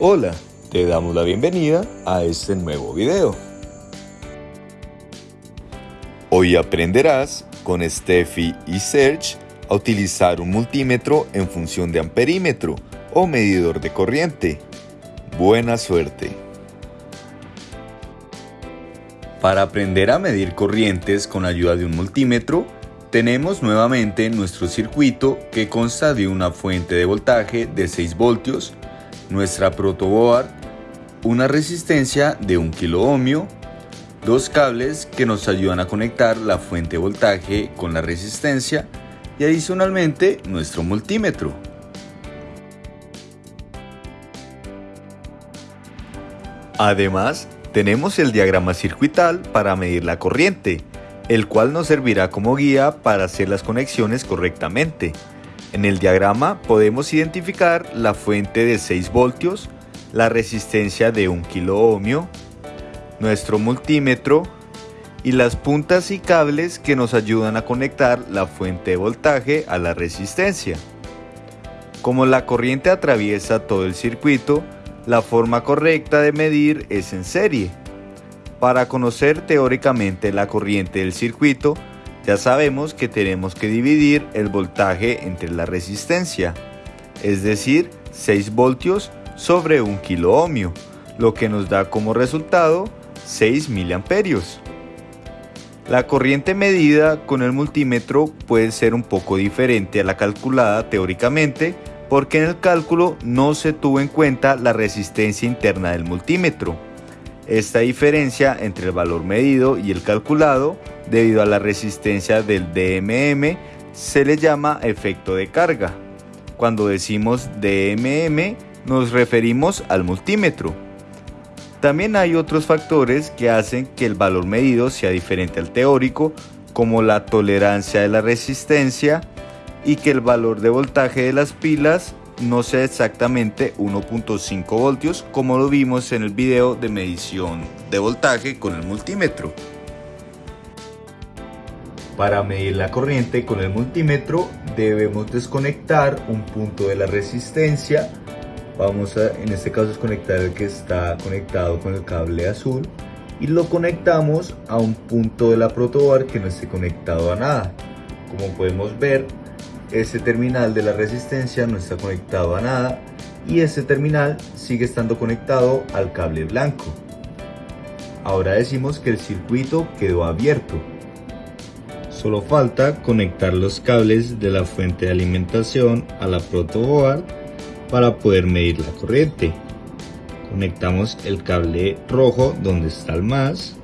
Hola, te damos la bienvenida a este nuevo video. Hoy aprenderás con Steffi y Serge a utilizar un multímetro en función de amperímetro o medidor de corriente. Buena suerte. Para aprender a medir corrientes con ayuda de un multímetro, tenemos nuevamente nuestro circuito que consta de una fuente de voltaje de 6 voltios, nuestra protoboard, una resistencia de 1 kilo dos cables que nos ayudan a conectar la fuente de voltaje con la resistencia y adicionalmente nuestro multímetro. Además, tenemos el diagrama circuital para medir la corriente, el cual nos servirá como guía para hacer las conexiones correctamente. En el diagrama podemos identificar la fuente de 6 voltios, la resistencia de 1 kilo nuestro multímetro y las puntas y cables que nos ayudan a conectar la fuente de voltaje a la resistencia. Como la corriente atraviesa todo el circuito, la forma correcta de medir es en serie. Para conocer teóricamente la corriente del circuito, ya sabemos que tenemos que dividir el voltaje entre la resistencia, es decir, 6 voltios sobre 1 kilo ohmio, lo que nos da como resultado 6 miliamperios. La corriente medida con el multímetro puede ser un poco diferente a la calculada teóricamente porque en el cálculo no se tuvo en cuenta la resistencia interna del multímetro. Esta diferencia entre el valor medido y el calculado, debido a la resistencia del DMM, se le llama efecto de carga. Cuando decimos DMM, nos referimos al multímetro. También hay otros factores que hacen que el valor medido sea diferente al teórico, como la tolerancia de la resistencia y que el valor de voltaje de las pilas no sea exactamente 1.5 voltios como lo vimos en el video de medición de voltaje con el multímetro. Para medir la corriente con el multímetro debemos desconectar un punto de la resistencia. Vamos a, en este caso, desconectar el que está conectado con el cable azul y lo conectamos a un punto de la protobar que no esté conectado a nada. Como podemos ver, este terminal de la resistencia no está conectado a nada y este terminal sigue estando conectado al cable blanco. Ahora decimos que el circuito quedó abierto. Solo falta conectar los cables de la fuente de alimentación a la protoboard para poder medir la corriente. Conectamos el cable rojo donde está el más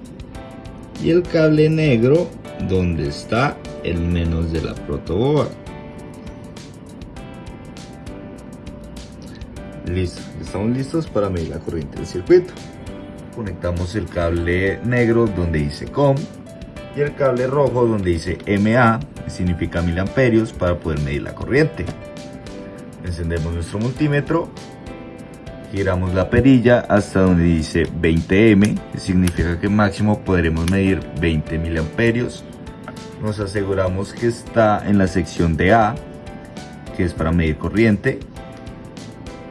y el cable negro donde está el menos de la protoboard. Listo, estamos listos para medir la corriente del circuito. Conectamos el cable negro donde dice COM y el cable rojo donde dice MA, que significa mil amperios, para poder medir la corriente. Encendemos nuestro multímetro, giramos la perilla hasta donde dice 20M, que significa que máximo podremos medir 20 miliamperios. Nos aseguramos que está en la sección de A, que es para medir corriente,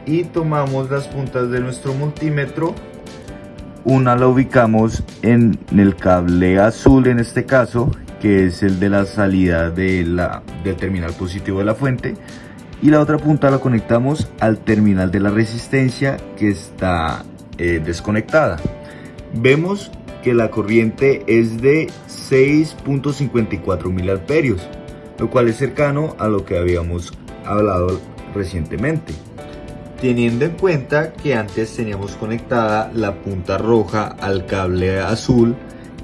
y tomamos las puntas de nuestro multímetro. Una la ubicamos en el cable azul en este caso que es el de la salida de la, del terminal positivo de la fuente. Y la otra punta la conectamos al terminal de la resistencia que está eh, desconectada. Vemos que la corriente es de 6.54 mil amperios lo cual es cercano a lo que habíamos hablado recientemente teniendo en cuenta que antes teníamos conectada la punta roja al cable azul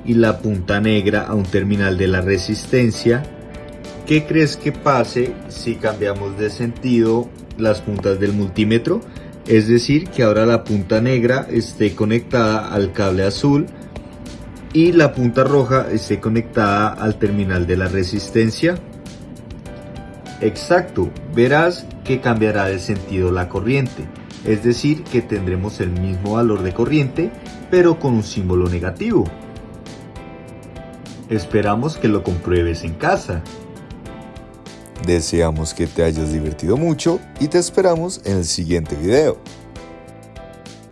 y la punta negra a un terminal de la resistencia, ¿qué crees que pase si cambiamos de sentido las puntas del multímetro? Es decir, que ahora la punta negra esté conectada al cable azul y la punta roja esté conectada al terminal de la resistencia. Exacto, verás que cambiará de sentido la corriente, es decir, que tendremos el mismo valor de corriente, pero con un símbolo negativo. Esperamos que lo compruebes en casa. Deseamos que te hayas divertido mucho y te esperamos en el siguiente video.